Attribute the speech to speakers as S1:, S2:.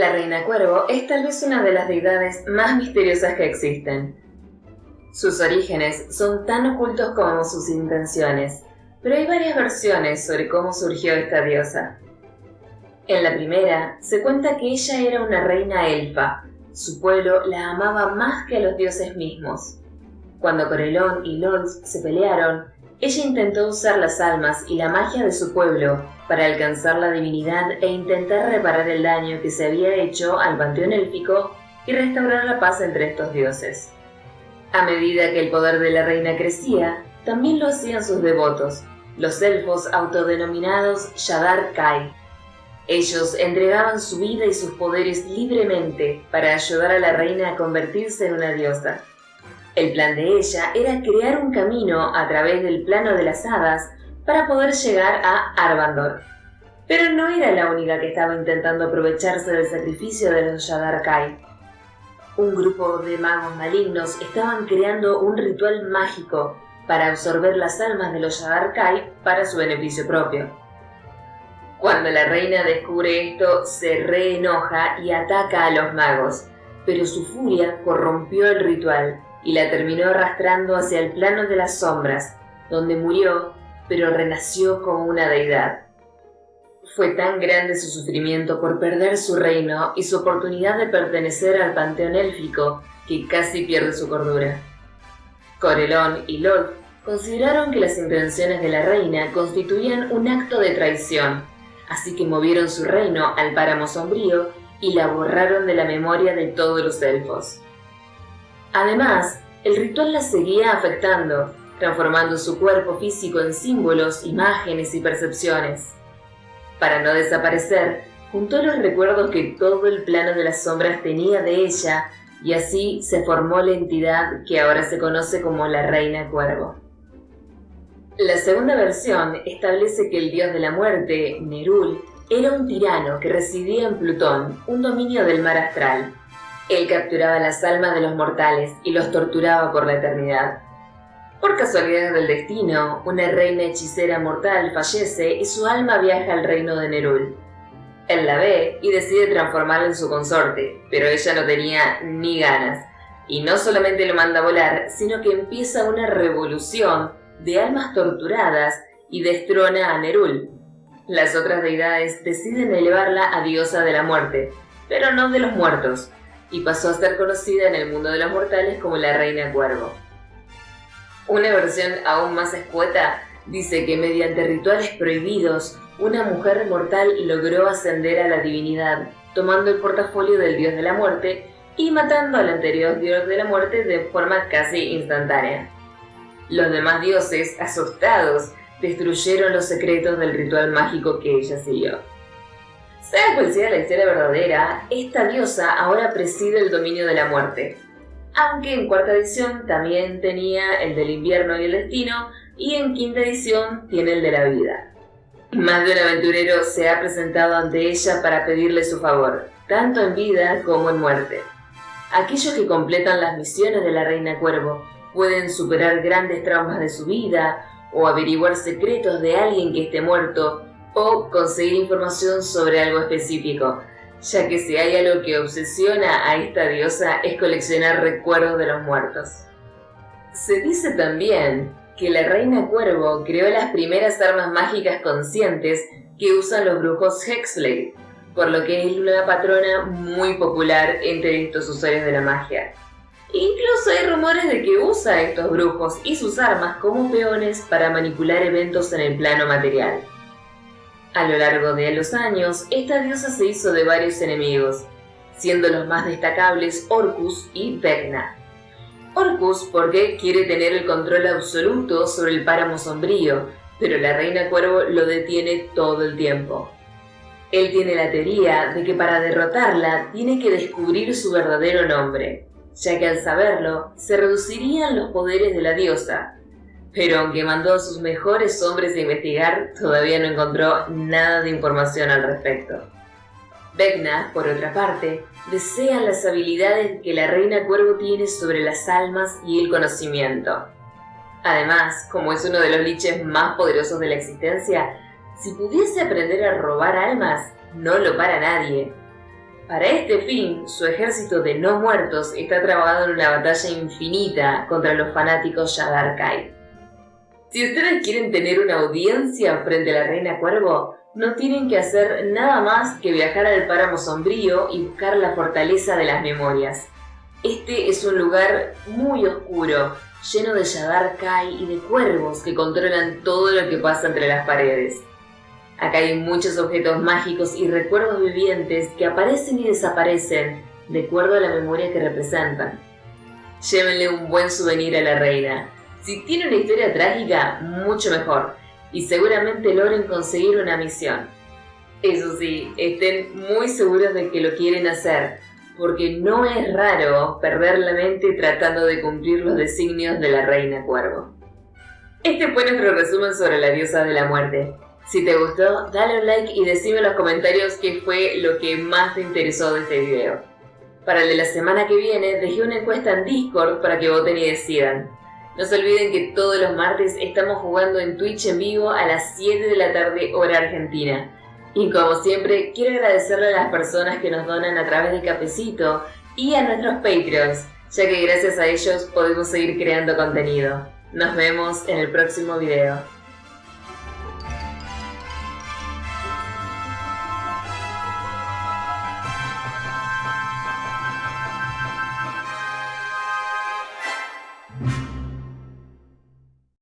S1: La reina cuervo es tal vez una de las deidades más misteriosas que existen. Sus orígenes son tan ocultos como sus intenciones, pero hay varias versiones sobre cómo surgió esta diosa. En la primera, se cuenta que ella era una reina elfa. Su pueblo la amaba más que a los dioses mismos. Cuando Corelón y Lols se pelearon, ella intentó usar las almas y la magia de su pueblo para alcanzar la divinidad e intentar reparar el daño que se había hecho al panteón élfico y restaurar la paz entre estos dioses. A medida que el poder de la reina crecía, también lo hacían sus devotos, los elfos autodenominados Shadar Kai. Ellos entregaban su vida y sus poderes libremente para ayudar a la reina a convertirse en una diosa. El plan de ella era crear un camino a través del plano de las hadas para poder llegar a Arvandor. Pero no era la única que estaba intentando aprovecharse del sacrificio de los Kai. Un grupo de magos malignos estaban creando un ritual mágico para absorber las almas de los Kai para su beneficio propio. Cuando la reina descubre esto, se reenoja y ataca a los magos, pero su furia corrompió el ritual y la terminó arrastrando hacia el plano de las sombras, donde murió, pero renació como una deidad. Fue tan grande su sufrimiento por perder su reino y su oportunidad de pertenecer al panteón élfico que casi pierde su cordura. Corelón y Lord consideraron que las intenciones de la reina constituían un acto de traición, así que movieron su reino al páramo sombrío y la borraron de la memoria de todos los elfos. Además, el ritual la seguía afectando, transformando su cuerpo físico en símbolos, imágenes y percepciones. Para no desaparecer, juntó los recuerdos que todo el plano de las sombras tenía de ella y así se formó la entidad que ahora se conoce como la Reina Cuervo. La segunda versión establece que el dios de la muerte, Nerul, era un tirano que residía en Plutón, un dominio del mar astral, él capturaba las almas de los mortales y los torturaba por la eternidad. Por casualidad del destino, una reina hechicera mortal fallece y su alma viaja al reino de Nerul. Él la ve y decide transformarla en su consorte, pero ella no tenía ni ganas. Y no solamente lo manda volar, sino que empieza una revolución de almas torturadas y destrona a Nerul. Las otras deidades deciden elevarla a diosa de la muerte, pero no de los muertos, y pasó a ser conocida en el mundo de los mortales como la Reina Cuervo. Una versión aún más escueta dice que mediante rituales prohibidos, una mujer mortal logró ascender a la divinidad, tomando el portafolio del dios de la muerte y matando al anterior dios de la muerte de forma casi instantánea. Los demás dioses, asustados, destruyeron los secretos del ritual mágico que ella siguió. Sea cual la historia verdadera, esta diosa ahora preside el dominio de la muerte. Aunque en cuarta edición también tenía el del invierno y el destino, y en quinta edición tiene el de la vida. Más de un aventurero se ha presentado ante ella para pedirle su favor, tanto en vida como en muerte. Aquellos que completan las misiones de la Reina Cuervo pueden superar grandes traumas de su vida o averiguar secretos de alguien que esté muerto o conseguir información sobre algo específico, ya que si hay algo que obsesiona a esta diosa es coleccionar recuerdos de los muertos. Se dice también que la reina cuervo creó las primeras armas mágicas conscientes que usan los brujos Hexblade, por lo que es una patrona muy popular entre estos usuarios de la magia. Incluso hay rumores de que usa estos brujos y sus armas como peones para manipular eventos en el plano material. A lo largo de los años, esta diosa se hizo de varios enemigos, siendo los más destacables Orcus y Vecna. Orcus porque quiere tener el control absoluto sobre el páramo sombrío, pero la reina cuervo lo detiene todo el tiempo. Él tiene la teoría de que para derrotarla tiene que descubrir su verdadero nombre, ya que al saberlo se reducirían los poderes de la diosa, pero aunque mandó a sus mejores hombres a investigar, todavía no encontró nada de información al respecto. Vecna, por otra parte, desea las habilidades que la reina cuervo tiene sobre las almas y el conocimiento. Además, como es uno de los liches más poderosos de la existencia, si pudiese aprender a robar almas, no lo para nadie. Para este fin, su ejército de no muertos está trabajando en una batalla infinita contra los fanáticos Shadar Kai. Si ustedes quieren tener una audiencia frente a la Reina Cuervo, no tienen que hacer nada más que viajar al páramo sombrío y buscar la fortaleza de las memorias. Este es un lugar muy oscuro, lleno de Shadar Kai y de cuervos que controlan todo lo que pasa entre las paredes. Acá hay muchos objetos mágicos y recuerdos vivientes que aparecen y desaparecen de acuerdo a la memoria que representan. Llévenle un buen souvenir a la reina. Si tiene una historia trágica, mucho mejor, y seguramente logren conseguir una misión. Eso sí, estén muy seguros de que lo quieren hacer, porque no es raro perder la mente tratando de cumplir los designios de la reina cuervo. Este fue nuestro resumen sobre la diosa de la muerte. Si te gustó, dale un like y decime en los comentarios qué fue lo que más te interesó de este video. Para el de la semana que viene, dejé una encuesta en Discord para que voten y decidan. No se olviden que todos los martes estamos jugando en Twitch en vivo a las 7 de la tarde hora argentina. Y como siempre, quiero agradecerle a las personas que nos donan a través de Cafecito y a nuestros Patreons, ya que gracias a ellos podemos seguir creando contenido. Nos vemos en el próximo video.